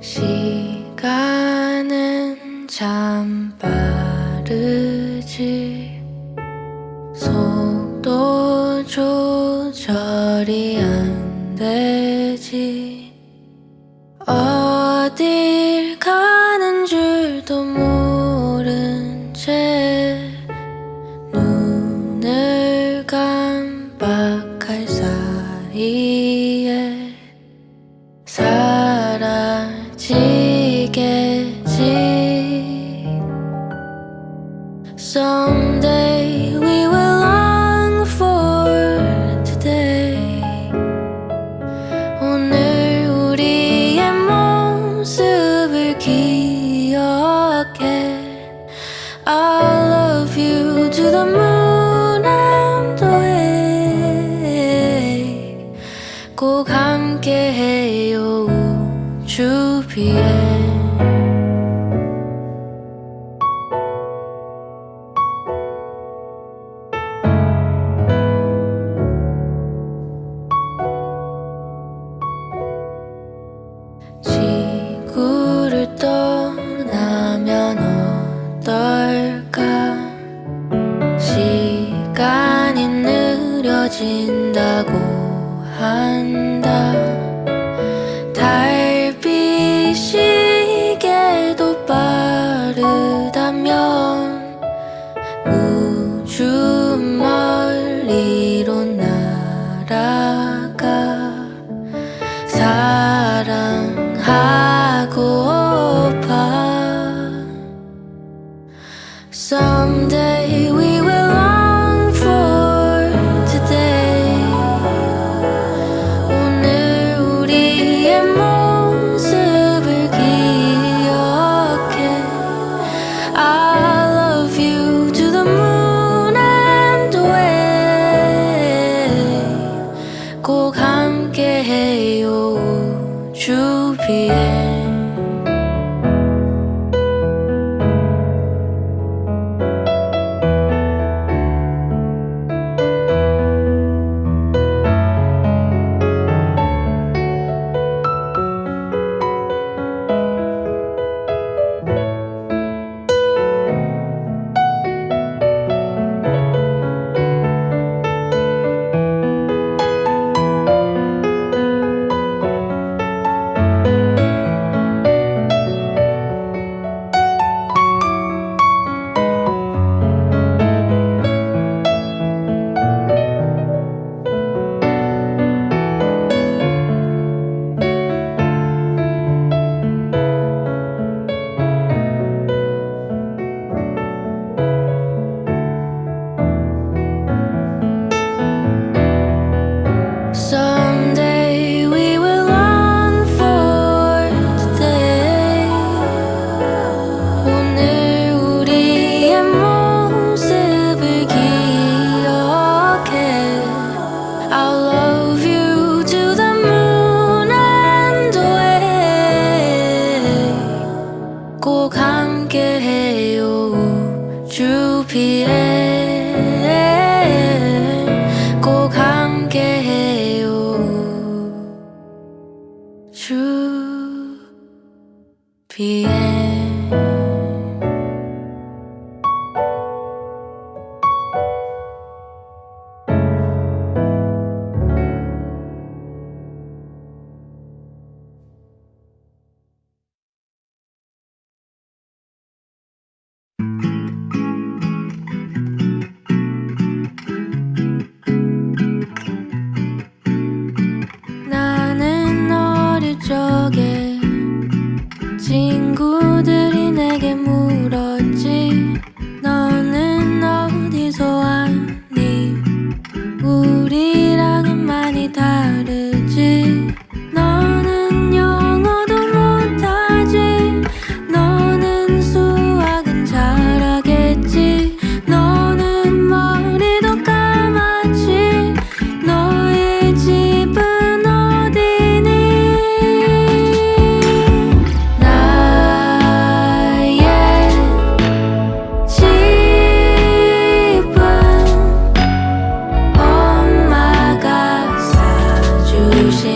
시간은 참 빠르지. 속도 조절이 안 되지. 어디 create 사랑하 ocean